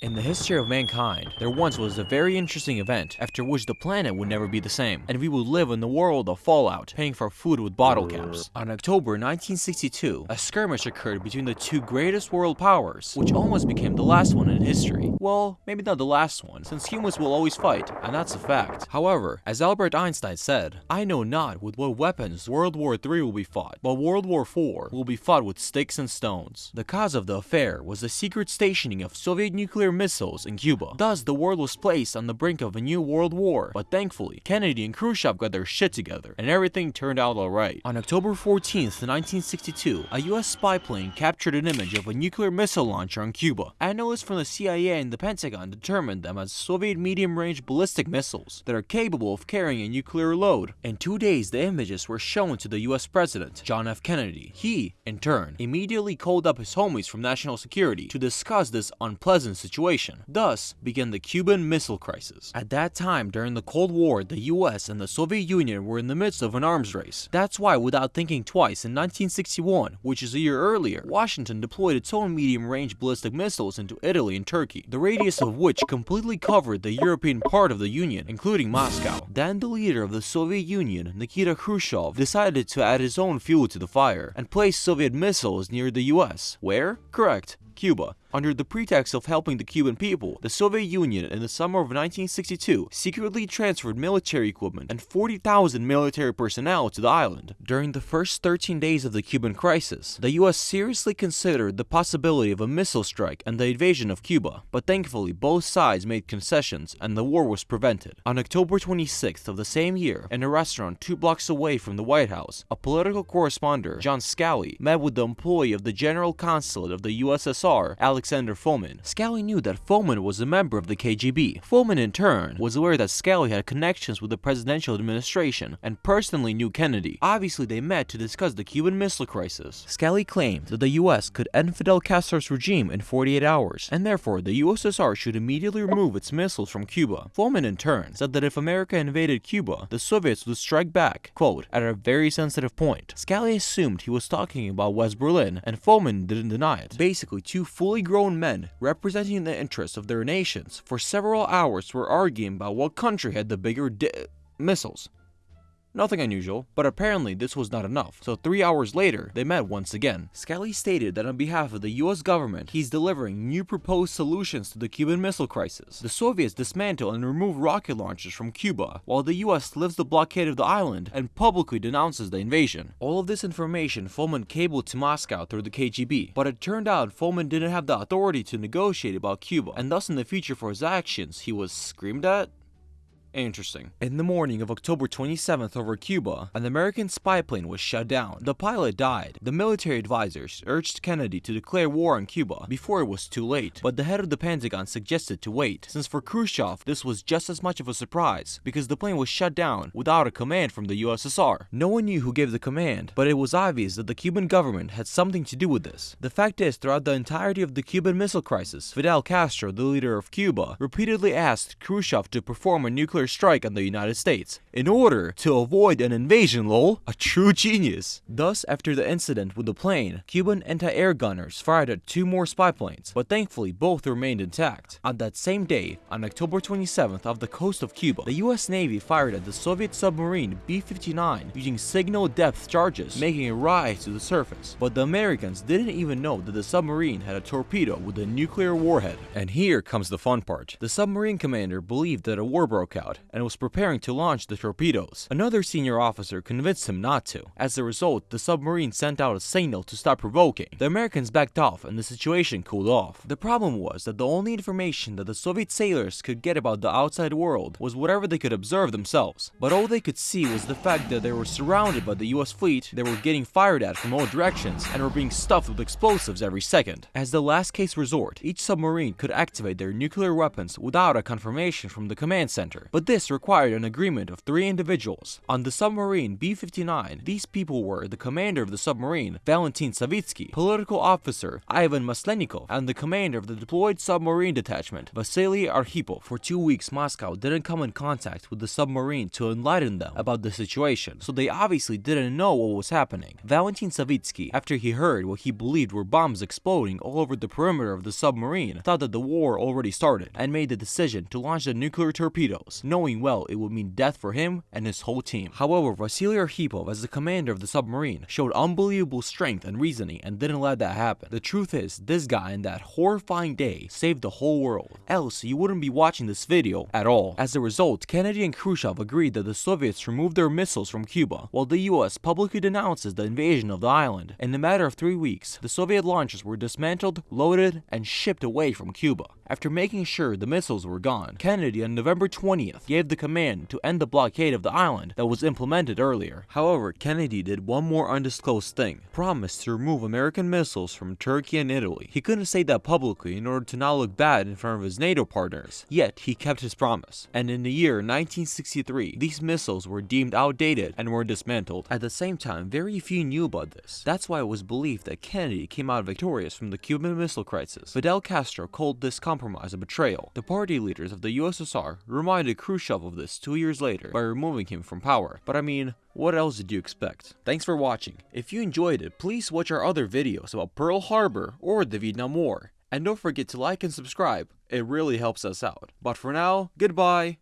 In the history of mankind, there once was a very interesting event after which the planet would never be the same, and we would live in the world of Fallout, paying for food with bottle caps. On October 1962, a skirmish occurred between the two greatest world powers, which almost became the last one in history. Well, maybe not the last one, since humans will always fight, and that's a fact. However, as Albert Einstein said, I know not with what weapons World War III will be fought, but World War IV will be fought with sticks and stones. The cause of the affair was the secret stationing of Soviet nuclear missiles in Cuba. Thus, the world was placed on the brink of a new world war, but thankfully, Kennedy and Khrushchev got their shit together, and everything turned out alright. On October 14th, 1962, a US spy plane captured an image of a nuclear missile launcher on Cuba. Analysts from the CIA and the Pentagon determined them as Soviet medium-range ballistic missiles that are capable of carrying a nuclear load. In two days, the images were shown to the US President, John F. Kennedy. He, in turn, immediately called up his homies from National Security to discuss this unpleasant situation situation. Thus began the Cuban Missile Crisis. At that time, during the Cold War, the US and the Soviet Union were in the midst of an arms race. That's why, without thinking twice, in 1961, which is a year earlier, Washington deployed its own medium-range ballistic missiles into Italy and Turkey, the radius of which completely covered the European part of the Union, including Moscow. Then the leader of the Soviet Union, Nikita Khrushchev, decided to add his own fuel to the fire and place Soviet missiles near the US. Where? Correct, Cuba. Under the pretext of helping the Cuban people, the Soviet Union in the summer of 1962 secretly transferred military equipment and 40,000 military personnel to the island. During the first 13 days of the Cuban crisis, the US seriously considered the possibility of a missile strike and the invasion of Cuba, but thankfully both sides made concessions and the war was prevented. On October 26th of the same year, in a restaurant two blocks away from the White House, a political correspondent, John Scali, met with the employee of the General Consulate of the USSR, Alex Alexander Fomin. Scali knew that Fomin was a member of the KGB. Fomin, in turn, was aware that Scali had connections with the presidential administration and personally knew Kennedy. Obviously, they met to discuss the Cuban Missile Crisis. Scali claimed that the US could end Fidel Castro's regime in 48 hours, and therefore the USSR should immediately remove its missiles from Cuba. Fomin, in turn, said that if America invaded Cuba, the Soviets would strike back, quote, at a very sensitive point. Scali assumed he was talking about West Berlin, and Fomin didn't deny it. Basically, two fully grown men representing the interests of their nations for several hours were arguing about what country had the bigger missiles. Nothing unusual, but apparently this was not enough, so three hours later, they met once again. Scali stated that on behalf of the US government, he's delivering new proposed solutions to the Cuban Missile Crisis. The Soviets dismantle and remove rocket launchers from Cuba, while the US lifts the blockade of the island and publicly denounces the invasion. All of this information Fomin cabled to Moscow through the KGB, but it turned out Fomin didn't have the authority to negotiate about Cuba, and thus in the future for his actions, he was screamed at, Interesting. In the morning of October 27th over Cuba, an American spy plane was shut down. The pilot died. The military advisors urged Kennedy to declare war on Cuba before it was too late, but the head of the Pentagon suggested to wait, since for Khrushchev this was just as much of a surprise, because the plane was shut down without a command from the USSR. No one knew who gave the command, but it was obvious that the Cuban government had something to do with this. The fact is, throughout the entirety of the Cuban Missile Crisis, Fidel Castro, the leader of Cuba, repeatedly asked Khrushchev to perform a nuclear strike on the United States in order to avoid an invasion lol. A true genius. Thus, after the incident with the plane, Cuban anti-air gunners fired at two more spy planes, but thankfully both remained intact. On that same day, on October 27th off the coast of Cuba, the US Navy fired at the Soviet submarine B-59 using signal depth charges, making it rise to the surface. But the Americans didn't even know that the submarine had a torpedo with a nuclear warhead. And here comes the fun part. The submarine commander believed that a war broke out and was preparing to launch the torpedoes. Another senior officer convinced him not to. As a result, the submarine sent out a signal to stop provoking. The Americans backed off and the situation cooled off. The problem was that the only information that the Soviet sailors could get about the outside world was whatever they could observe themselves. But all they could see was the fact that they were surrounded by the US fleet, they were getting fired at from all directions, and were being stuffed with explosives every second. As the last case resort, each submarine could activate their nuclear weapons without a confirmation from the command center. But But this required an agreement of three individuals. On the submarine B-59, these people were the commander of the submarine, Valentin Savitsky, political officer, Ivan Maslenikov, and the commander of the deployed submarine detachment, Vasily Arkhipov. For two weeks, Moscow didn't come in contact with the submarine to enlighten them about the situation, so they obviously didn't know what was happening. Valentin Savitsky, after he heard what he believed were bombs exploding all over the perimeter of the submarine, thought that the war already started, and made the decision to launch the nuclear torpedoes, knowing well it would mean death for him and his whole team. However, Vasily Arkhipov, as the commander of the submarine, showed unbelievable strength and reasoning and didn't let that happen. The truth is, this guy in that horrifying day saved the whole world. Else, you wouldn't be watching this video at all. As a result, Kennedy and Khrushchev agreed that the Soviets remove their missiles from Cuba, while the US publicly denounces the invasion of the island. In a matter of three weeks, the Soviet launches were dismantled, loaded, and shipped away from Cuba. After making sure the missiles were gone, Kennedy on November 20th gave the command to end the blockade of the island that was implemented earlier. However, Kennedy did one more undisclosed thing, promised to remove American missiles from Turkey and Italy. He couldn't say that publicly in order to not look bad in front of his NATO partners, yet he kept his promise. And in the year 1963, these missiles were deemed outdated and were dismantled. At the same time, very few knew about this. That's why it was believed that Kennedy came out victorious from the Cuban Missile Crisis. Fidel Castro called this compromise a betrayal. The party leaders of the USSR reminded Khrushchev of this two years later by removing him from power. But I mean, what else did you expect? Thanks for watching. If you enjoyed it, please watch our other videos about Pearl Harbor or the Vietnam War. And don't forget to like and subscribe, it really helps us out. But for now, goodbye!